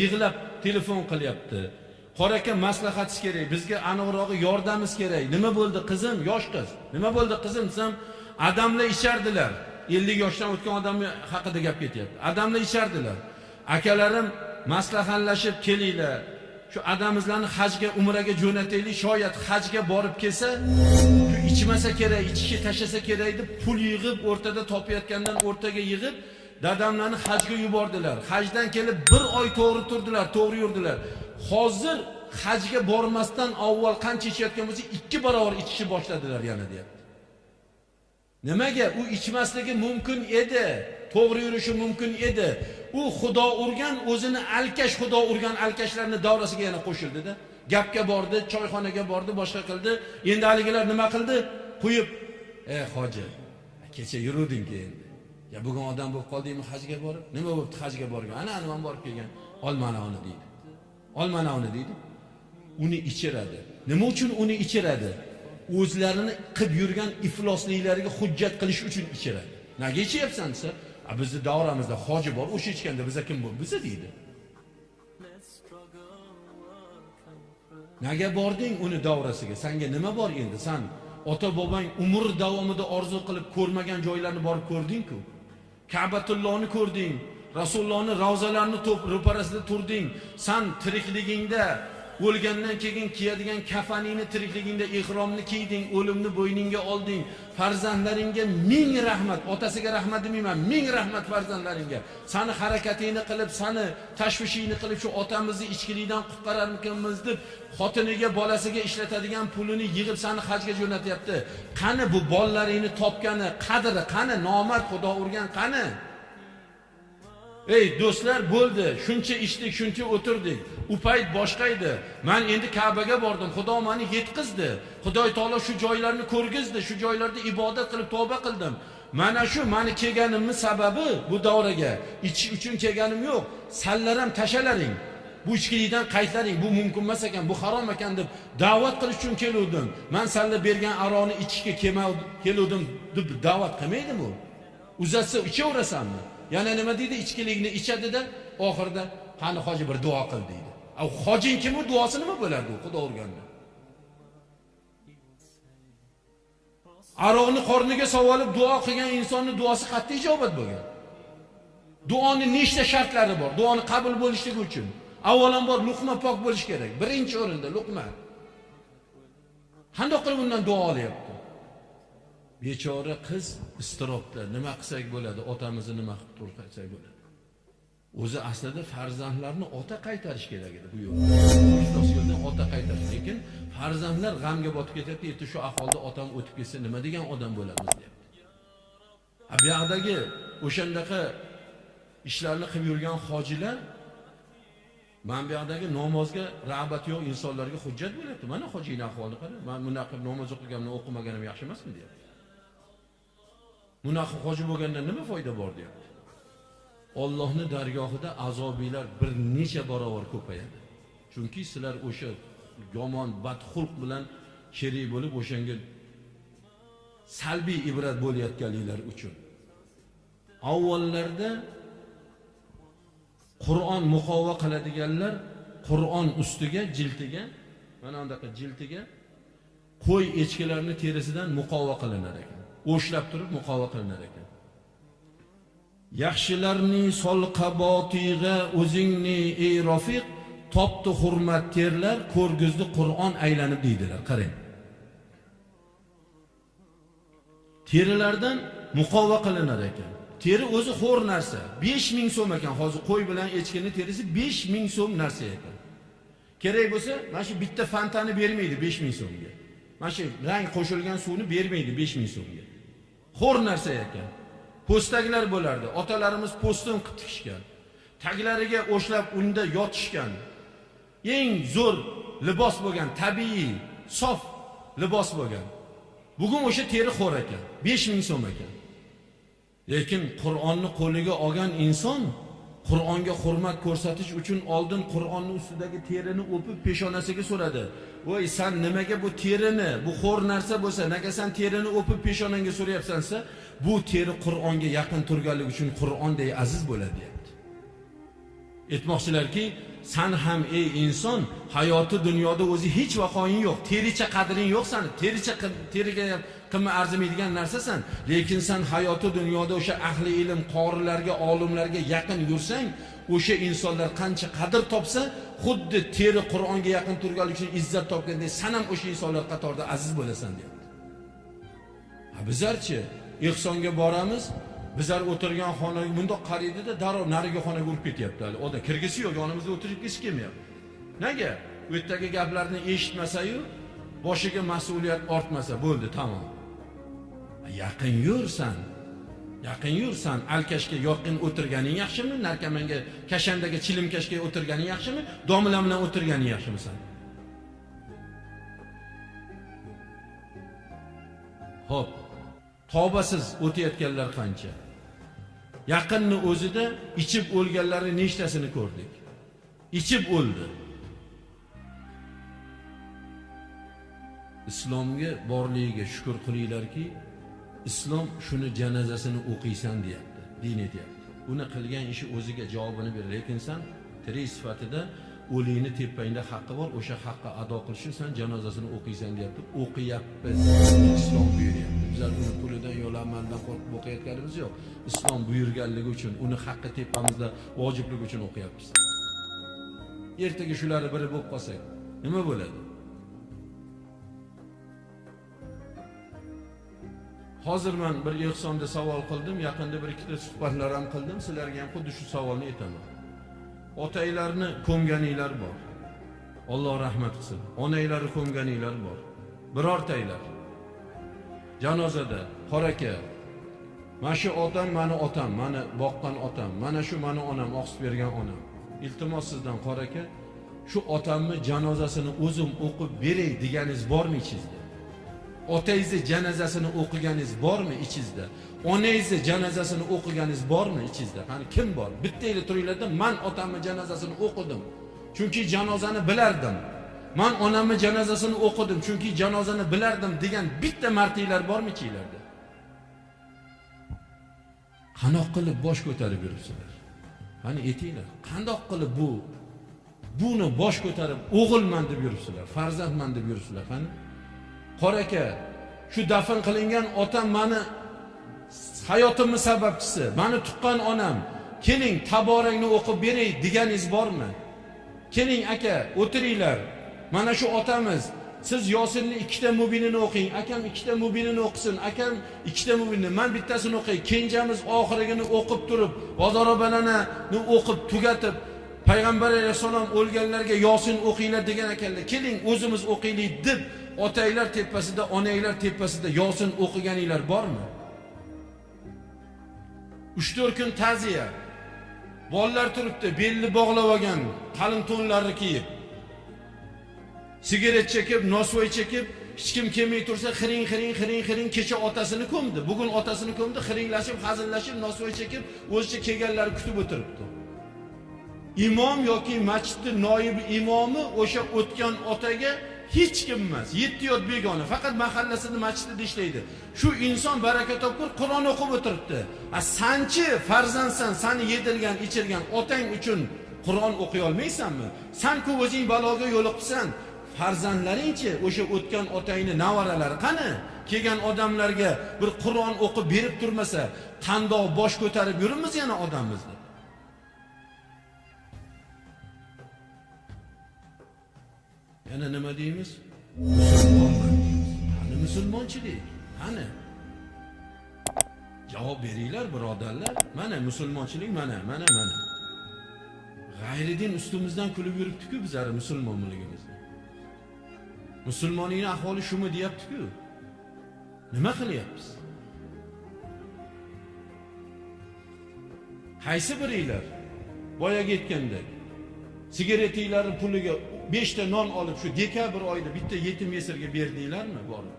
yig'lab telefon qilyapti. Qora aka maslahatingiz kerak bizga aniqrog'i yordamingiz kerak. Nima bo'ldi qizim? Yosh qiz. Nima bo'ldi qizim? Desam adamlar ichardilar ellik yoshdan o'tgan odam haqida gap ketyapti. Adamlar ichardilar akalarim maslahatlashib kelinglar. Shu adamizlarni hajga umraga jo'nataylik. Shoyat hajga borib kelsa shu ichmasa kerak ichishga tashlasa kerak deb pul yig'ib o'rtada topayotgandan o'rtaga yig'ib dadamlarni hajga yubordilar. Hajdan kelib bir oy to'g'ri turdilar to'g'ri yurdilar. Hozir hajga bormasdan avval qancha ichayotgan bo'lsa ikki barobar ichishni boshladilar yana deyapti. Nimaga? U ichmasligi mumkin edi. To'g'ri yurishi mumkin edi. U xudo urgan o'zini alkash xudo urgan alkashlarni davrasiga yana qo'shildida gapga bordi choyxonaga bordi boshqa qildi. Endi haligilar nima qildi? Qo'yib ey hoji kecha yuruvding endi. Ya bugun odam bo'lib qoldingmi hajga borib? Nima bo'libdi hajga borgan? Ana ana borib kelgan. Olmanovni deydi. Olmanovni deydi. Uni ichiradi. Nima uchun uni ichiradi? O'zlarini qilib yurgan iflosliklariga hujjat qilish uchun ichiradi. Nega ichyapsan desa a bizni davramizda hoji bor o'sha ichganda biza kim bu biza deydi. Nega bording uni davrasiga? Sanga nima bor endi? San ota bobang umr davomida orzu qilib ko'rmagan joylarni borib ko'rding-ku. Kabatullohni ko'rding rasulullohni ravzalarini ro'parasida turding. San tirikligingda o'lgandan keyin kiyadigan kafaningni tirikligingda ehromni kiyding o'limni bo'yningga olding. Farzandlaringga ming rahmat otasiga rahmat demayman ming rahmat farzandlaringga. Sani harakatingni qilib sani tashvishingni qilib shu otamizni ichkilikdan qutqararmikanmiz deb xotiniga bolasiga ishlatadigan pulini yig'ib sani hajga jo'natyapti. Qani bu bolalaringni topgani qadri qani nomard xudo urgan qani? Ey do'stlar bo'ldi. Shuncha ichdik shuncha o'tirdik. U payt boshqa edi. Man endi kabaga bordim. Xudo mani yetkazdi xudoy taolo shu joylarni ko'rgizdi. Shu joylarda ibodat qilib tavba qildim. Mana shu mani kelganimni sababi bu davraga. Ichish uchun kelganim yo'q. Sallar ham tashalaring bu ichkilikdan qaytlaring. Bu mumkin emas ekan bu harom ekan deb da'vat qilish uchun keluvdim. Man salla bergan aroni ichishga keluvdim deb da'vat qilmaydimi uzatsa ichaverasanmi yana nima deydi? Ichkilikni ichadida oxirida qani hoji bir duo qil deydi. Hojing kim u? Duosi nima bo'lardi u? Xudo urganda aroqni qorniga olib duo qilgan insonni duosi qat'iy ijobat bo'lgan. Duoni nechta shartlari bor? Duoni qabul bo'lishligi uchun. Avvalambor luqma pok bo'lishi kerak. Birinchi o'rinda luqma. Qandoq qilib undan duo olyapti? Bechora qiz iztirobda. Nima qilsak bo'ladi? Otamizni nima qilib tursak bo'ladi? O'zi aslida farzandlarni ota qaytarish kerak edi bu yo'lda. Ota qaytarish. Lekin farzandlar g'amga botib ketyapti. Erta shu ahvolda otam o'tib ketsa nima degan odam bo'lamiz deyapti. Bu yoqdagi o'shandaqa ishlarni qilib yurgan hojilar mana bu yoqdagi namozga rag'bati yo'q insonlarga hujjat bo'lyapti. Mana hojini ahvolini qara. Man bunaqa namoz o'qiganimni o'qimaganim yaxshi emasmi deyapti. Bunaqa hoji bo'lganda nima foyda bor deyapti? Allohning dargohida azobiylar bir necha barobar ko'payadi. Chunki sizlar o'sha yomon badxulq bilan sherik bo'lib o'shanga salbiy ibrat bo'layotganliklar uchun. Avvallarda qur'on muqova qiladiganlar qur'on ustiga jiltiga mana bunaqa jiltiga qo'y echkilarni terisidan muqova qilinar ekan. O'shlab turib muqova qilinar ekan. Yaxshilarning solqabotig'a o'zingni ey rofiq topdi hurmat terlar ko'rgizdi qur'on aylanib deydilar. Qarang. Terilardan muqova qilinar ekan. Teri o'zi xo'r narsa besh ming so'm ekan. Hozir qo'y bilan echkini terisi besh ming so'm narsa ekan. Kerak bo'lsa mana shu bitta fantani bermaydi besh ming so'mga. Mana shu rang qo'shilgan suvni bermaydi besh ming so'mga. Xo'r narsa ekan. Po'staklar bo'lardi. Otalarimiz po'stin qilib tikishgan. Taglariga o'shlab unda yotishgan. Eng zo'r libos bo'lgan tabiiy sof libos bo'lgan. Bugun o'sha teri xo'r ekan besh ming so'm ekan. Lekin qur'onni qo'liga olgan inson qur'onga hurmat ko'rsatish uchun oldin qur'onni ustidagi terini o'pib peshonasiga so'radi. Voy sen nimaga bu terini bu xo'r narsa bo'lsa nega sen terini o'pib peshonangga so'rayapsan desa bu teri qur'onga yaqin turganligi uchun qur'onday aziz bo'ladi deyapti. Aytmoqchilarki san ham ey inson hayoti dunyoda o'zi hech vaqoing yo'q. Tericha qadring yo'q sani. Tericha teriga qimmat arzimaydigan narsasan. Lekin san hayoti dunyoda o'sha ahli ilm qorilarga olimlarga yaqin yursang o'sha insonlar qancha qadr topsa xuddi teri qur'onga yaqin turganlik uchun izzat topgandek san ham o'sha insonlar qatorida aziz bo'lasan deyapti. Bizlarchi ehsonga boramiz bizlar o'tirgan xonaga bundoq qaraydida darrov narigi xonaga urib ketyapti hali. Odam kirgisi yo'q yonimizda o'tirgisi kelmayapti. Nega? U yerdagi gaplarni eshitmasayu boshiga mas'uliyat ortmasa bo'ldi tamom. Yaqin yursan yaqin yursan alkashga yaqin o'tirganing yaxshimi narkomanga kashandaga chilimkashga o'tirganing yaxshimi domla bilan o'tirganing yaxshimisan ho'p tavbasiz o'tayotganlar qancha? Yaqinni o'zida ichib o'lganlarni nechtasini ko'rdik? Ichib o'ldi. Islomga borligiga shukur qilinglarki islom shuni janozasini o'qiysan deyapti din etyapti. Uni qilgan ishi o'ziga javobini ber lekin san tirik sifatida o'likni tepangda haqqi bor o'sha haqqi ado qilish uchun san janozasini o'qiysan deyapti. O'qiyapmiz. Islom buyuryapti. Bizlar uni pulidan yo'lamandan qo'rqib o'qiyotganimiz yo'q. Islom buyurganligi uchun uni haqqi tepamizda vojibligi uchun o'qiyapmiz. Ertaga shularni biri bo'lib qolsak nima bo'ladi? Hozir man bir ehsonda savol qildim yaqinda bir ikkita suhbatlar ham qildim. Sizlarga ham xuddi shu savolni aytaman. Otanglarni ko'mganinglar bor. Alloh rahmat qilsin. Onanglarni ko'mganinglar bor. Birortanglar. Janozada qora aka mana shu otam mani otam mani boqqan otam mana shu mani onam oqsib bergan onam. Iltimos sizdan qora aka shu otamni janozasini o'zim o'qib beray deganingiz bormi ichingizda? Otangizni janozasini o'qiganingiz bormi ichingizda? Onangizni janozasini o'qiganingiz bormi ichingizda? Qani kim bor? Bittanglar turinglarda man otamni janozasini o'qidim. Chunki janozani bilardim. Man onamni janozasini o'qidim chunki janozani bilardim degan bitta martinglar bormi ichinglarda qanoq qilib bosh ko'tarib yuribsizlar? Qani aytinglar qandoq qilib bu buni bosh ko'tarib o'g'ilman deb yuribsizlar farzandman deb yuribsizlar qani? Qora aka shu dafn qilingan otam mani hayotimni sababchisi mani tuqqan onam keling taborangni o'qib beray deganingiz bormi? Keling aka o'tiringlar. Mana shu otamiz. Siz yosinni ikkita mubinini o'qing. Akam ikkita mubinini o'qisin. Akam ikkita mubinni. Man bittasini o'qay kenjamiz oxirigini o'qib turib vazorobanani o'qib tugatib payg'ambar alayhissalom o'lganlarga yosin o'qinglar degan ekanlar. Keling o'zimiz o'qiylik deb otanglar tepasida onanglar tepasida yosin o'qiganinglar bormi? Uch to'rt kun ta'ziya. Bolalar turibdi belni bog'lab olgan qalin to'nlarni kiyib. Sigaret chekib nosvoy chekib hech kim kelmay tursa xiring xiring xiring xiring kecha otasini ko'mdi bugun otasini ko'mdi xiringlashib hazillashib nosvoy chekib o'zicha kelganlarni kutib o'tiribdi. Imom yoki masjidni noib imomi o'sha o'tgan otaga hech kim emas yetti yot begona faqat mahallasini masjidida ishlaydi. Shu inson baraka topib qur'on o'qib o'tiribdi. A sanchi farzandsan sani yedirgan ichirgan otang uchun qur'on o'qiy olmaysanmi? Sanku o'zing baloga yo'liqibsan farzandlaringchi o'sha o'tgan otangni navaralari qani? Kelgan odamlarga bir qur'on o'qib berib turmasa qandoq bosh ko'tarib yuribmiz yana odamimizni. Yana nima deymiz? Musulmonman qani musulmonchilik? Qani? Javob beringlar birodarlar. Mana musulmonchilik mana mana mana. G'ayridin ustimizdan kulib yuribdi-ku bizlar musulmonligimizni musulmoningni ahvoli shumi deyapti-ku. Nima qilyapmiz? Qaysi biringlar? Boyagi aytgandek sigaretinglarni puliga beshta non olib shu dekabr oyida bitta yetim yesirga berdinglarmi borib?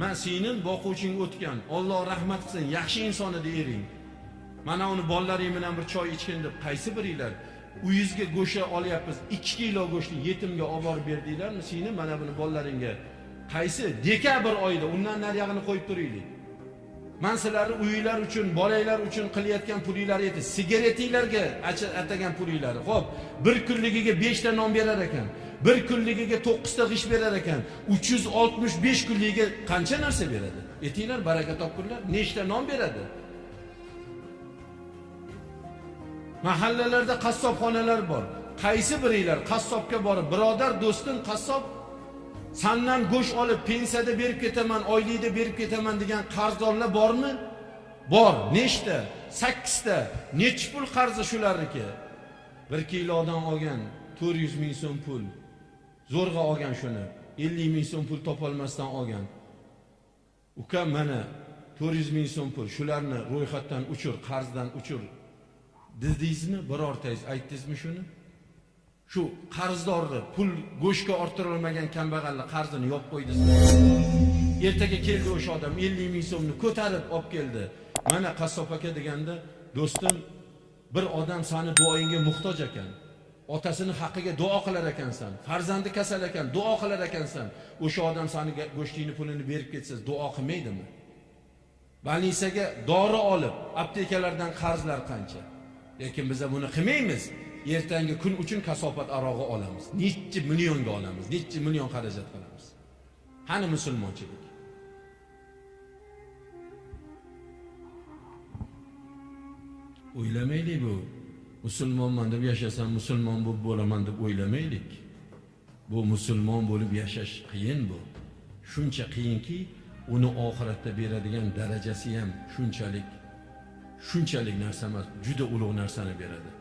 Man singlim boquvching o'tgan Alloh rahmat qilsin yaxshi inson edi ering mana uni bolalaring bilan bir choy ichgin deb qaysi biringlar? Uyizga go'sha olyapmiz. 2 kilo go'shtni yetimga olib borib berdinglarmi? Seni mana buni bolalaringga qaysi dekabr oyida undan nariyog'ini qo'yib turaylik man sizlarni uyinglar uchun bolanglar uchun qilayotgan pulinglar edi sigaretinglarga atagan pulinglar. Ho'p bir kunligiga beshta non berar ekan. Bir kunligiga to'qqizta g'isht berar ekan. Uch yuz oltmish besh kunligiga qancha narsa beradi? Aytinglar baraka topkunlar nechta non beradi? Mahallalarda qassobxonalar bor. Qaysi biringlar qassobga borib birodar do'stim qassob sandan go'sht olib pensiyada berib ketaman oylikda berib ketaman degan qarzdorlar bormi? Bor. Nechta? Sakkizta. Nechi pul qarzi shularniki? Bir kilodan olgan to'rt yuz ming so'm pul. Zo'rg'a olgan shuni. Ellik ming so'm pul topolmasdan olgan. Uka mana to'rt yuz ming so'm pul. Shularni ro'yxatdan uchir qarzdan uchir dedingizmi birortangiz aytdingizmi shuni? Shu qarzdorni pul go'shtga orttirilmagan kambag'alni qarzini yopib qo'ydingizmi ertaga keldi o'sha odam ellik ming so'mni ko'tarib olib keldi. Mana qassob aka deganda do'stim bir odam sani duoyingga muhtoj ekan. Otasini haqqiga duo qilar ekansan. Farzandi kasal ekan duo qilar ekansan. O'sha odam sani go'shtingni pulini berib ketsa duo qilmaydimi? Больницаga dori olib aptekalardan qarzlar qancha? Lekin biza buni qilmaymiz. Ertangi kun uchun kasofat arog'i olamiz. Nechi millionga olamiz nechi million xarajat qilamiz. Qani musulmonchilik? O'ylamaylik bu. Musulmonman deb yashasam musulmon bo'lib bo'laman deb o'ylamaylik. Bu musulmon bo'lib yashash qiyin bu. Shuncha qiyinki uni oxiratda beradigan darajasi ham shunchalik shunchalik narsa emas juda ulug' narsani beradi.